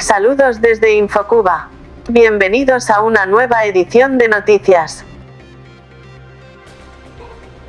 Saludos desde Infocuba. Bienvenidos a una nueva edición de noticias.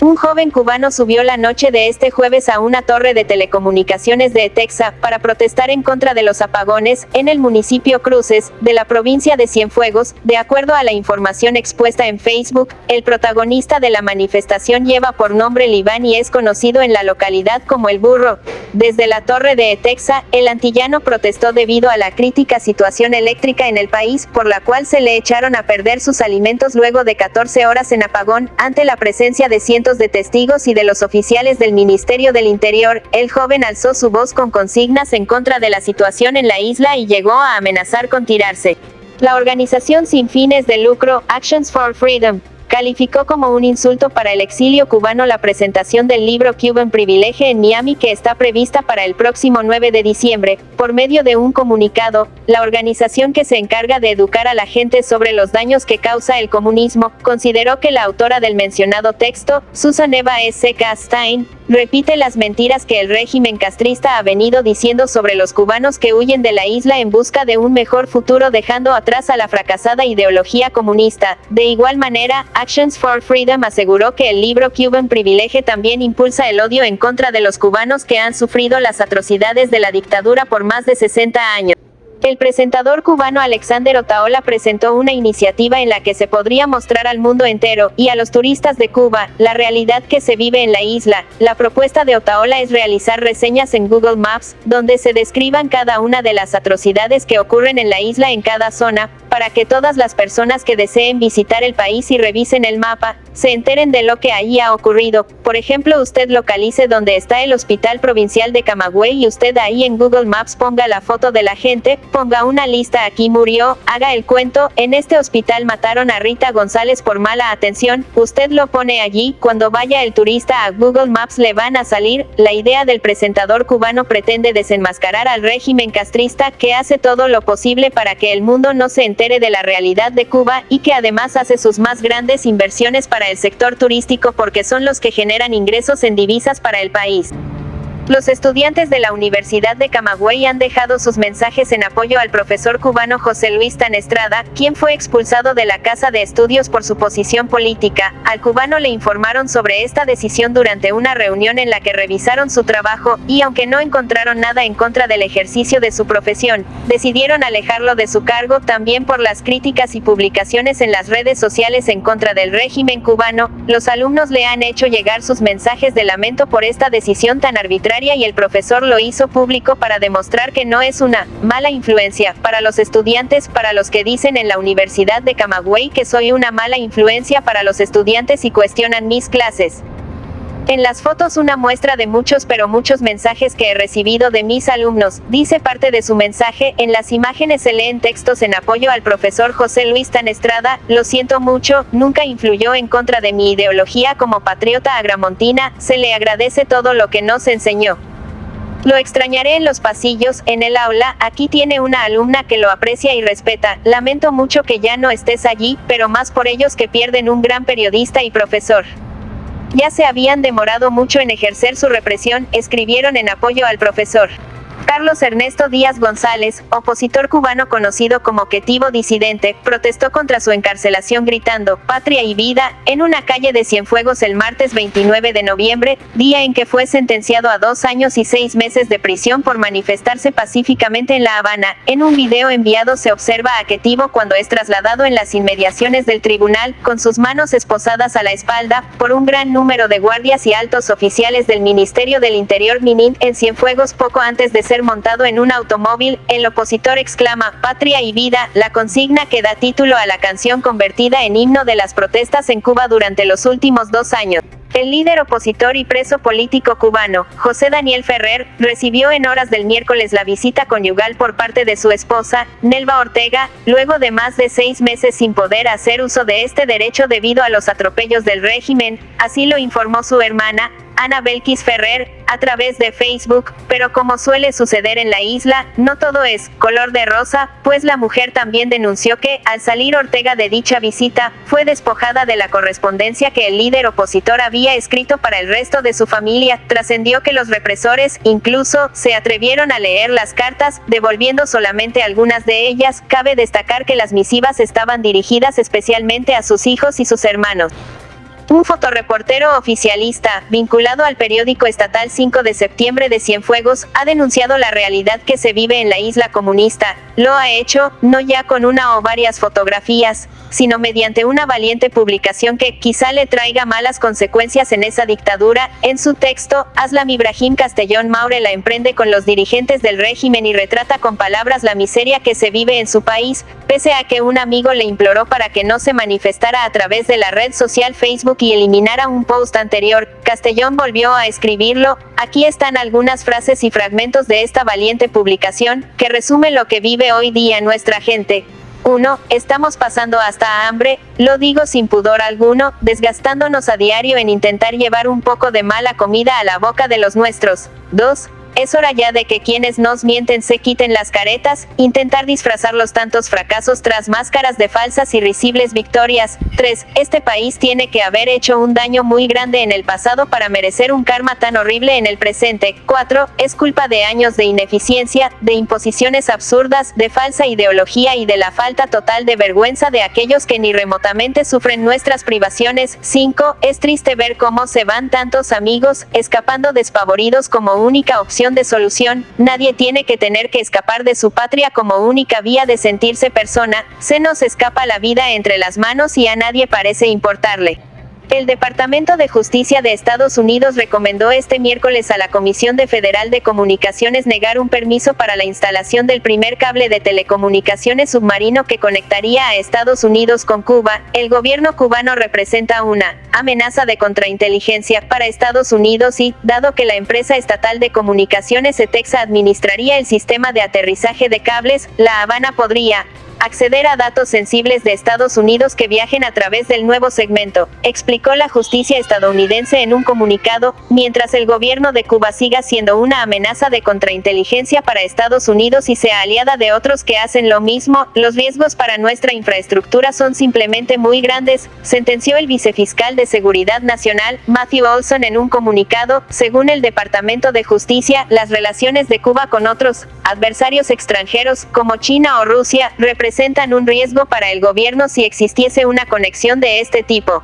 Un joven cubano subió la noche de este jueves a una torre de telecomunicaciones de Texas para protestar en contra de los apagones en el municipio Cruces, de la provincia de Cienfuegos. De acuerdo a la información expuesta en Facebook, el protagonista de la manifestación lleva por nombre Libán y es conocido en la localidad como el Burro. Desde la torre de Etexa, el antillano protestó debido a la crítica situación eléctrica en el país, por la cual se le echaron a perder sus alimentos luego de 14 horas en apagón, ante la presencia de cientos de testigos y de los oficiales del Ministerio del Interior, el joven alzó su voz con consignas en contra de la situación en la isla y llegó a amenazar con tirarse. La organización sin fines de lucro, Actions for Freedom, calificó como un insulto para el exilio cubano la presentación del libro Cuban Privilege en Miami que está prevista para el próximo 9 de diciembre. Por medio de un comunicado, la organización que se encarga de educar a la gente sobre los daños que causa el comunismo, consideró que la autora del mencionado texto, Susan Eva S. Stein, repite las mentiras que el régimen castrista ha venido diciendo sobre los cubanos que huyen de la isla en busca de un mejor futuro dejando atrás a la fracasada ideología comunista. De igual manera, Actions for Freedom aseguró que el libro Cuban Privilege también impulsa el odio en contra de los cubanos que han sufrido las atrocidades de la dictadura por más de 60 años. El presentador cubano Alexander Otaola presentó una iniciativa en la que se podría mostrar al mundo entero, y a los turistas de Cuba, la realidad que se vive en la isla. La propuesta de Otaola es realizar reseñas en Google Maps, donde se describan cada una de las atrocidades que ocurren en la isla en cada zona, para que todas las personas que deseen visitar el país y revisen el mapa, se enteren de lo que allí ha ocurrido. Por ejemplo, usted localice donde está el Hospital Provincial de Camagüey y usted ahí en Google Maps ponga la foto de la gente, ponga una lista aquí murió, haga el cuento, en este hospital mataron a Rita González por mala atención, usted lo pone allí, cuando vaya el turista a Google Maps le van a salir, la idea del presentador cubano pretende desenmascarar al régimen castrista que hace todo lo posible para que el mundo no se entere de la realidad de Cuba y que además hace sus más grandes inversiones para el sector turístico porque son los que generan ingresos en divisas para el país. Los estudiantes de la Universidad de Camagüey han dejado sus mensajes en apoyo al profesor cubano José Luis Tanestrada, quien fue expulsado de la Casa de Estudios por su posición política. Al cubano le informaron sobre esta decisión durante una reunión en la que revisaron su trabajo, y aunque no encontraron nada en contra del ejercicio de su profesión, decidieron alejarlo de su cargo también por las críticas y publicaciones en las redes sociales en contra del régimen cubano. Los alumnos le han hecho llegar sus mensajes de lamento por esta decisión tan arbitraria y el profesor lo hizo público para demostrar que no es una mala influencia para los estudiantes, para los que dicen en la Universidad de Camagüey que soy una mala influencia para los estudiantes y cuestionan mis clases. En las fotos una muestra de muchos pero muchos mensajes que he recibido de mis alumnos, dice parte de su mensaje, en las imágenes se leen textos en apoyo al profesor José Luis Tanestrada, lo siento mucho, nunca influyó en contra de mi ideología como patriota agramontina, se le agradece todo lo que nos enseñó. Lo extrañaré en los pasillos, en el aula, aquí tiene una alumna que lo aprecia y respeta, lamento mucho que ya no estés allí, pero más por ellos que pierden un gran periodista y profesor. Ya se habían demorado mucho en ejercer su represión, escribieron en apoyo al profesor. Carlos Ernesto Díaz González, opositor cubano conocido como Quetivo Disidente, protestó contra su encarcelación gritando «Patria y vida» en una calle de Cienfuegos el martes 29 de noviembre, día en que fue sentenciado a dos años y seis meses de prisión por manifestarse pacíficamente en La Habana. En un video enviado se observa a Quetivo cuando es trasladado en las inmediaciones del tribunal, con sus manos esposadas a la espalda, por un gran número de guardias y altos oficiales del Ministerio del Interior Minin en Cienfuegos poco antes de ser montado en un automóvil, el opositor exclama, Patria y vida, la consigna que da título a la canción convertida en himno de las protestas en Cuba durante los últimos dos años. El líder opositor y preso político cubano, José Daniel Ferrer, recibió en horas del miércoles la visita conyugal por parte de su esposa, Nelva Ortega, luego de más de seis meses sin poder hacer uso de este derecho debido a los atropellos del régimen, así lo informó su hermana, Ana Belkis Ferrer, a través de Facebook, pero como suele suceder en la isla, no todo es color de rosa, pues la mujer también denunció que, al salir Ortega de dicha visita, fue despojada de la correspondencia que el líder opositor había escrito para el resto de su familia. Trascendió que los represores, incluso, se atrevieron a leer las cartas, devolviendo solamente algunas de ellas. Cabe destacar que las misivas estaban dirigidas especialmente a sus hijos y sus hermanos. Un fotoreportero oficialista, vinculado al periódico estatal 5 de septiembre de Cienfuegos, ha denunciado la realidad que se vive en la isla comunista. Lo ha hecho, no ya con una o varias fotografías, sino mediante una valiente publicación que quizá le traiga malas consecuencias en esa dictadura. En su texto, Aslam Ibrahim Castellón Maure la emprende con los dirigentes del régimen y retrata con palabras la miseria que se vive en su país, pese a que un amigo le imploró para que no se manifestara a través de la red social Facebook y eliminara un post anterior, Castellón volvió a escribirlo, aquí están algunas frases y fragmentos de esta valiente publicación, que resume lo que vive hoy día nuestra gente. 1. Estamos pasando hasta hambre, lo digo sin pudor alguno, desgastándonos a diario en intentar llevar un poco de mala comida a la boca de los nuestros. 2. Es hora ya de que quienes nos mienten se quiten las caretas, intentar disfrazar los tantos fracasos tras máscaras de falsas y risibles victorias. 3. Este país tiene que haber hecho un daño muy grande en el pasado para merecer un karma tan horrible en el presente. 4. Es culpa de años de ineficiencia, de imposiciones absurdas, de falsa ideología y de la falta total de vergüenza de aquellos que ni remotamente sufren nuestras privaciones. 5. Es triste ver cómo se van tantos amigos, escapando despavoridos como única opción de solución, nadie tiene que tener que escapar de su patria como única vía de sentirse persona, se nos escapa la vida entre las manos y a nadie parece importarle. El Departamento de Justicia de Estados Unidos recomendó este miércoles a la Comisión de Federal de Comunicaciones negar un permiso para la instalación del primer cable de telecomunicaciones submarino que conectaría a Estados Unidos con Cuba. El gobierno cubano representa una amenaza de contrainteligencia para Estados Unidos y, dado que la empresa estatal de comunicaciones ETEXA administraría el sistema de aterrizaje de cables, La Habana podría acceder a datos sensibles de Estados Unidos que viajen a través del nuevo segmento, explicó la justicia estadounidense en un comunicado, mientras el gobierno de Cuba siga siendo una amenaza de contrainteligencia para Estados Unidos y sea aliada de otros que hacen lo mismo, los riesgos para nuestra infraestructura son simplemente muy grandes, sentenció el vicefiscal de Seguridad Nacional, Matthew Olson en un comunicado, según el Departamento de Justicia, las relaciones de Cuba con otros adversarios extranjeros, como China o Rusia, representan representan un riesgo para el gobierno si existiese una conexión de este tipo.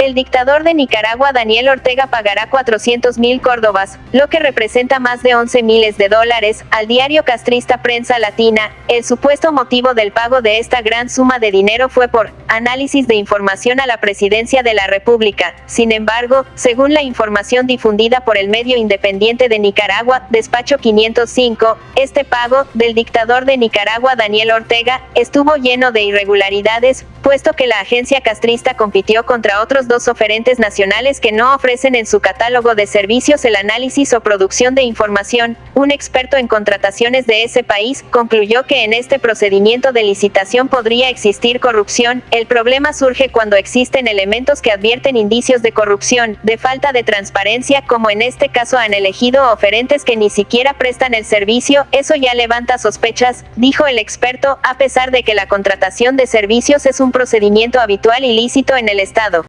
El dictador de Nicaragua Daniel Ortega pagará 400 mil córdobas, lo que representa más de 11 miles de dólares, al diario castrista Prensa Latina. El supuesto motivo del pago de esta gran suma de dinero fue por análisis de información a la presidencia de la República. Sin embargo, según la información difundida por el medio independiente de Nicaragua, Despacho 505, este pago, del dictador de Nicaragua Daniel Ortega, estuvo lleno de irregularidades, puesto que la agencia castrista compitió contra otros dos oferentes nacionales que no ofrecen en su catálogo de servicios el análisis o producción de información. Un experto en contrataciones de ese país concluyó que en este procedimiento de licitación podría existir corrupción. El problema surge cuando existen elementos que advierten indicios de corrupción, de falta de transparencia, como en este caso han elegido oferentes que ni siquiera prestan el servicio. Eso ya levanta sospechas, dijo el experto, a pesar de que la contratación de servicios es un procedimiento habitual y lícito en el Estado.